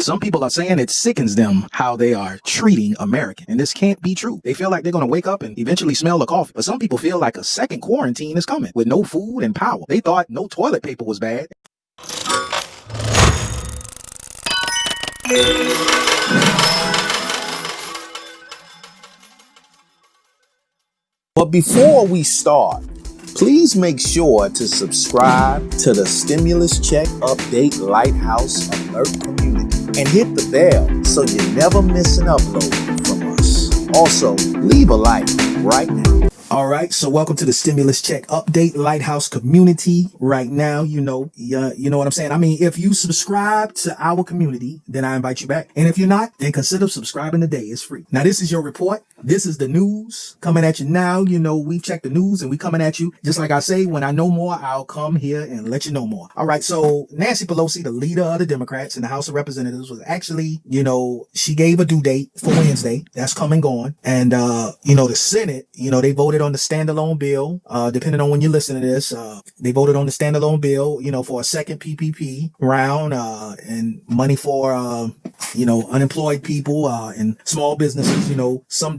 Some people are saying it sickens them how they are treating American. And this can't be true. They feel like they're going to wake up and eventually smell the coffee. But some people feel like a second quarantine is coming with no food and power. They thought no toilet paper was bad. But before we start, please make sure to subscribe to the Stimulus Check Update Lighthouse Alert community and hit the bell so you never miss an upload from us. Also, leave a like right now. All right, so welcome to the stimulus check update lighthouse community. Right now, you know, uh, you know what I'm saying. I mean, if you subscribe to our community, then I invite you back, and if you're not, then consider subscribing today. It's free. Now, this is your report. This is the news coming at you now. You know, we check the news and we coming at you. Just like I say, when I know more, I'll come here and let you know more. All right, so Nancy Pelosi, the leader of the Democrats in the House of Representatives, was actually, you know, she gave a due date for Wednesday. That's come and gone, and uh, you know, the Senate, you know, they voted on the standalone bill. Uh, depending on when you listen to this, uh, they voted on the standalone bill, you know, for a second PPP round, uh, and money for, uh, you know, unemployed people, uh, and small businesses. You know, some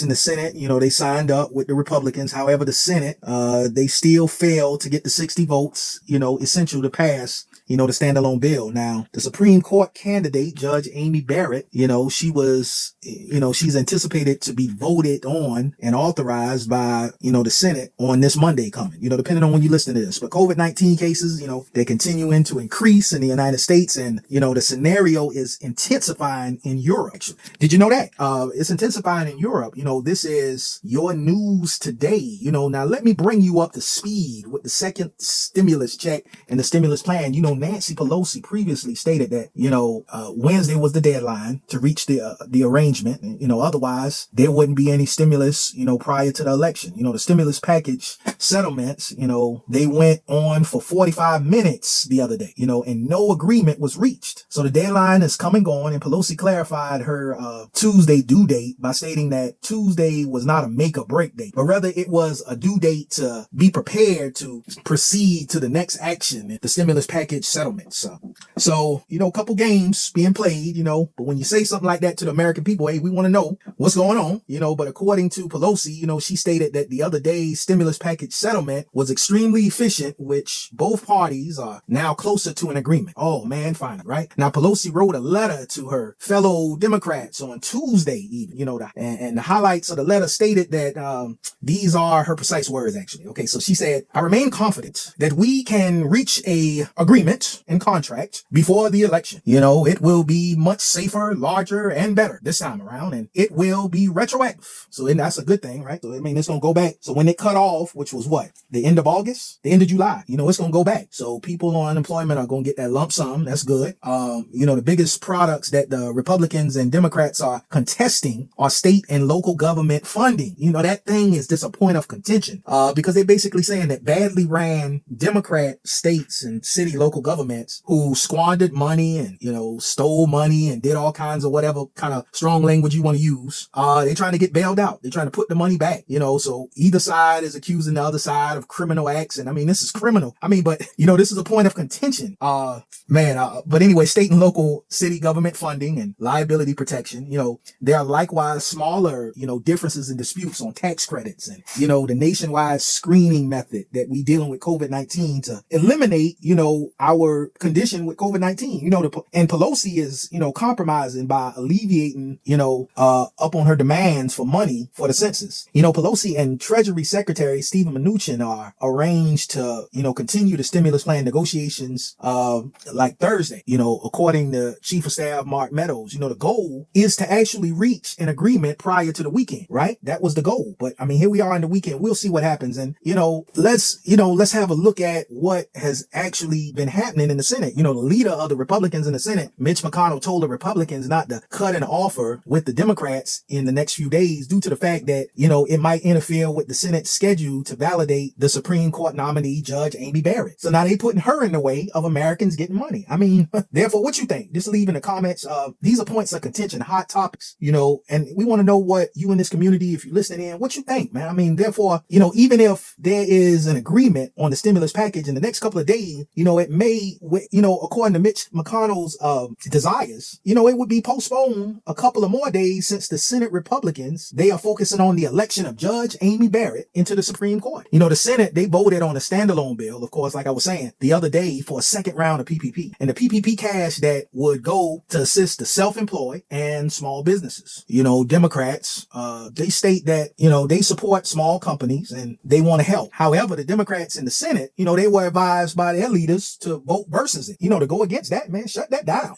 in the Senate, you know, they signed up with the Republicans. However, the Senate, uh, they still failed to get the 60 votes, you know, essential to pass you know, the standalone bill. Now, the Supreme Court candidate, Judge Amy Barrett, you know, she was, you know, she's anticipated to be voted on and authorized by, you know, the Senate on this Monday coming, you know, depending on when you listen to this. But COVID-19 cases, you know, they're continuing to increase in the United States and, you know, the scenario is intensifying in Europe. Did you know that? Uh, it's intensifying in Europe. You know, this is your news today. You know, now let me bring you up to speed with the second stimulus check and the stimulus plan. You know, Nancy Pelosi previously stated that, you know, uh, Wednesday was the deadline to reach the, uh, the arrangement. You know, otherwise there wouldn't be any stimulus, you know, prior to the election. You know, the stimulus package settlements, you know, they went on for 45 minutes the other day, you know, and no agreement was reached. So the deadline is coming on and Pelosi clarified her, uh, Tuesday due date by stating that Tuesday was not a make or break date, but rather it was a due date to be prepared to proceed to the next action, the stimulus package settlements. So, so, you know, a couple games being played, you know, but when you say something like that to the American people, hey, we want to know what's going on, you know, but according to Pelosi, you know, she stated that the other day's stimulus package settlement was extremely efficient, which both parties are now closer to an agreement. Oh man, finally, right? Now, Pelosi wrote a letter to her fellow Democrats on Tuesday, even, you know, the, and, and the highlights of the letter stated that, um, these are her precise words, actually. Okay. So she said, I remain confident that we can reach a agreement agreement and contract before the election. You know, it will be much safer, larger, and better this time around, and it will be retroactive. So and that's a good thing, right? So I mean, it's gonna go back. So when it cut off, which was what the end of August, the end of July, you know, it's gonna go back. So people on unemployment are gonna get that lump sum. That's good. Um, you know, the biggest products that the Republicans and Democrats are contesting are state and local government funding. You know, that thing is just a point of contention, uh, because they're basically saying that badly ran Democrat states and city local governments who squandered money and, you know, stole money and did all kinds of whatever kind of strong language you want to use. Uh, they're trying to get bailed out. They're trying to put the money back, you know, so either side is accusing the other side of criminal acts. And I mean, this is criminal. I mean, but you know, this is a point of contention. Uh, man, uh, but anyway, state and local city government funding and liability protection, you know, there are likewise smaller, you know, differences and disputes on tax credits and, you know, the nationwide screening method that we dealing with COVID-19 to eliminate, you know, our our condition with COVID-19. You know, the, and Pelosi is, you know, compromising by alleviating, you know, uh, up on her demands for money for the census. You know, Pelosi and Treasury Secretary Steven Mnuchin are arranged to, you know, continue the stimulus plan negotiations, uh, like Thursday, you know, according to Chief of Staff Mark Meadows, you know, the goal is to actually reach an agreement prior to the weekend, right? That was the goal. But I mean, here we are in the weekend. We'll see what happens. And, you know, let's, you know, let's have a look at what has actually been happening happening in the Senate. You know, the leader of the Republicans in the Senate, Mitch McConnell, told the Republicans not to cut an offer with the Democrats in the next few days due to the fact that, you know, it might interfere with the Senate's schedule to validate the Supreme Court nominee, Judge Amy Barrett. So now they putting her in the way of Americans getting money. I mean, therefore what you think? Just leave in the comments. Uh, these are points of contention, hot topics, you know, and we want to know what you in this community, if you're listening in, what you think, man. I mean, therefore, you know, even if there is an agreement on the stimulus package in the next couple of days, you know, it may, you know, according to Mitch McConnell's uh, desires, you know, it would be postponed a couple of more days since the Senate Republicans, they are focusing on the election of Judge Amy Barrett into the Supreme Court. You know, the Senate, they voted on a standalone bill, of course, like I was saying the other day for a second round of PPP and the PPP cash that would go to assist the self-employed and small businesses. You know, Democrats, uh, they state that, you know, they support small companies and they want to help. However, the Democrats in the Senate, you know, they were advised by their leaders to vote versus it, you know, to go against that, man, shut that down.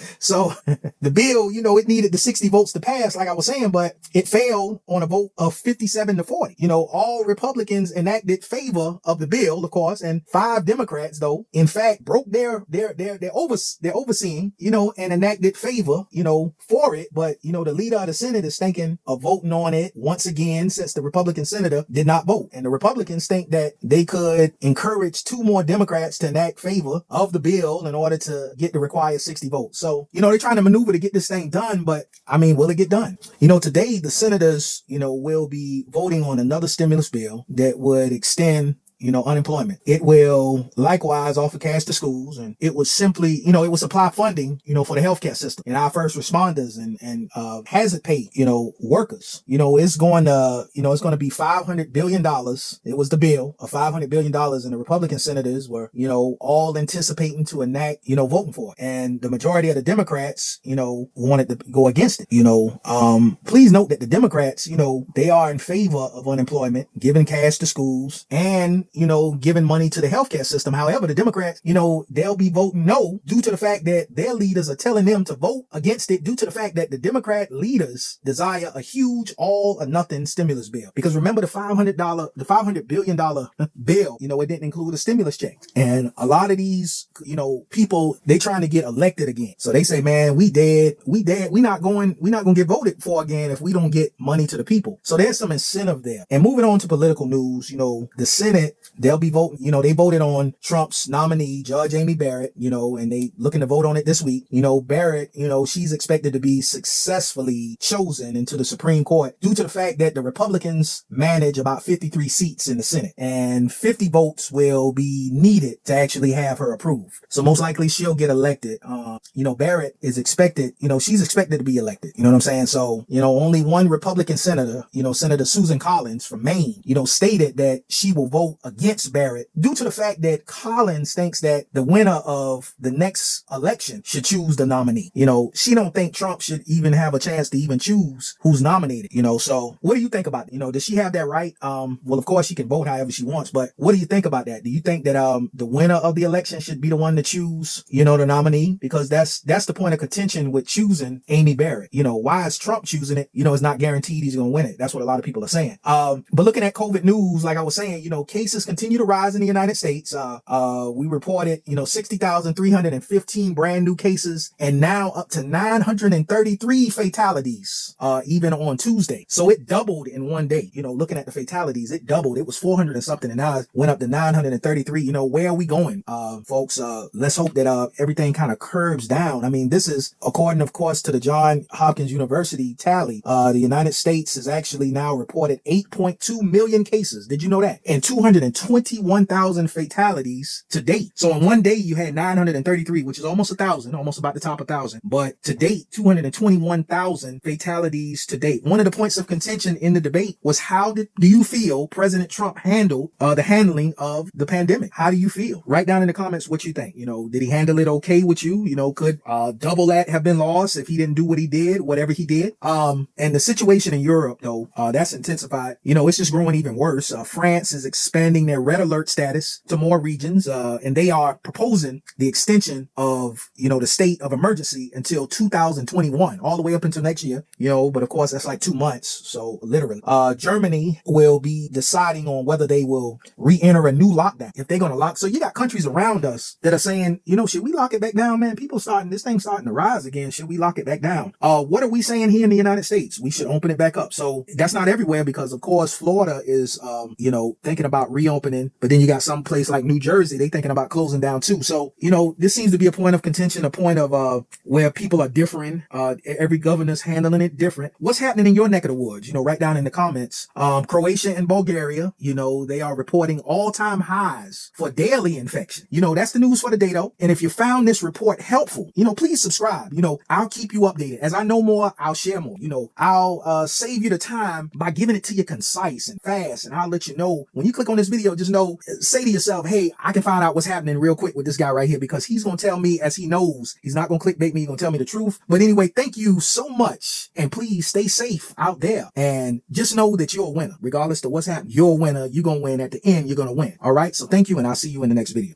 so the bill, you know, it needed the 60 votes to pass, like I was saying, but it failed on a vote of 57 to 40. You know, all Republicans enacted favor of the bill, of course, and five Democrats, though, in fact, broke their, their, their, their over, their overseeing, you know, and enacted favor, you know, for it. But, you know, the leader of the Senate is thinking of voting on it once again, since the Republican senator did not vote. And the Republicans think that they could encourage two more Democrats to enact favor of the bill in order to get the required 60 votes. So, you know, they're trying to maneuver to get this thing done, but I mean, will it get done? You know, today the senators, you know, will be voting on another stimulus bill that would extend you know, unemployment. It will likewise offer cash to schools and it would simply, you know, it will supply funding, you know, for the healthcare system and our first responders and, and, uh, hazard pay, you know, workers, you know, it's going to, you know, it's going to be $500 billion. It was the bill of $500 billion and the Republican senators were, you know, all anticipating to enact, you know, voting for it. And the majority of the Democrats, you know, wanted to go against it, you know, um, please note that the Democrats, you know, they are in favor of unemployment, giving cash to schools and you know, giving money to the healthcare system. However, the Democrats, you know, they'll be voting no due to the fact that their leaders are telling them to vote against it due to the fact that the Democrat leaders desire a huge all or nothing stimulus bill. Because remember the $500, the $500 billion bill, you know, it didn't include a stimulus check. And a lot of these, you know, people, they trying to get elected again. So they say, man, we dead, we dead. We not going, we not going to get voted for again if we don't get money to the people. So there's some incentive there. And moving on to political news, you know, the Senate they'll be voting, you know, they voted on Trump's nominee, Judge Amy Barrett, you know, and they looking to vote on it this week. You know, Barrett, you know, she's expected to be successfully chosen into the Supreme Court due to the fact that the Republicans manage about 53 seats in the Senate and 50 votes will be needed to actually have her approved. So most likely she'll get elected. Uh, you know, Barrett is expected, you know, she's expected to be elected. You know what I'm saying? So, you know, only one Republican senator, you know, Senator Susan Collins from Maine, you know, stated that she will vote against Barrett due to the fact that Collins thinks that the winner of the next election should choose the nominee. You know, she don't think Trump should even have a chance to even choose who's nominated, you know. So what do you think about it? You know, does she have that right? Um, well, of course she can vote however she wants, but what do you think about that? Do you think that um the winner of the election should be the one to choose, you know, the nominee? Because that's that's the point of contention with choosing Amy Barrett. You know, why is Trump choosing it? You know, it's not guaranteed he's gonna win it. That's what a lot of people are saying. Um, but looking at COVID news, like I was saying, you know, cases continue to rise in the United States. Uh, uh, we reported, you know, 60,315 brand new cases and now up to 933 fatalities, uh, even on Tuesday. So it doubled in one day. You know, looking at the fatalities, it doubled. It was 400 and something and now it went up to 933. You know, where are we going? Uh, folks, uh, let's hope that, uh, everything kind of curbs down. I mean, this is according, of course, to the John Hopkins University tally. The United States has actually now reported 8.2 million cases. Did you know that? And 220 51,000 fatalities to date. So in one day, you had 933, which is almost a thousand, almost about the top of thousand. But to date, 221,000 fatalities to date. One of the points of contention in the debate was how did, do you feel President Trump handled uh, the handling of the pandemic? How do you feel? Write down in the comments what you think. You know, did he handle it okay with you? You know, could uh, double that have been lost if he didn't do what he did, whatever he did? Um, and the situation in Europe, though, uh, that's intensified. You know, it's just growing even worse. Uh, France is expanding their red alert status to more regions, uh, and they are proposing the extension of, you know, the state of emergency until 2021, all the way up until next year, you know, but of course that's like two months. So literally, uh, Germany will be deciding on whether they will re-enter a new lockdown. If they're going to lock, so you got countries around us that are saying, you know, should we lock it back down, man? People starting, this thing starting to rise again. Should we lock it back down? Uh, what are we saying here in the United States? We should open it back up. So that's not everywhere because of course Florida is, um, you know, thinking about reopening, but then you got some place like New Jersey, they thinking about closing down too. So, you know, this seems to be a point of contention, a point of, uh, where people are differing. Uh, every governor's handling it different. What's happening in your neck of the woods? You know, write down in the comments. Um, Croatia and Bulgaria, you know, they are reporting all time highs for daily infection. You know, that's the news for the day though. And if you found this report helpful, you know, please subscribe. You know, I'll keep you updated. As I know more, I'll share more. You know, I'll, uh, save you the time by giving it to you concise and fast. And I'll let you know when you click on this video, just know, say to yourself, Hey, I can find out what's happening real quick with this guy right here because he's going to tell me as he knows. He's not going to clickbait me. He's going to tell me the truth. But anyway, thank you so much. And please stay safe out there and just know that you're a winner. Regardless of what's happening, you're a winner. You're going to win at the end. You're going to win. All right. So thank you. And I'll see you in the next video.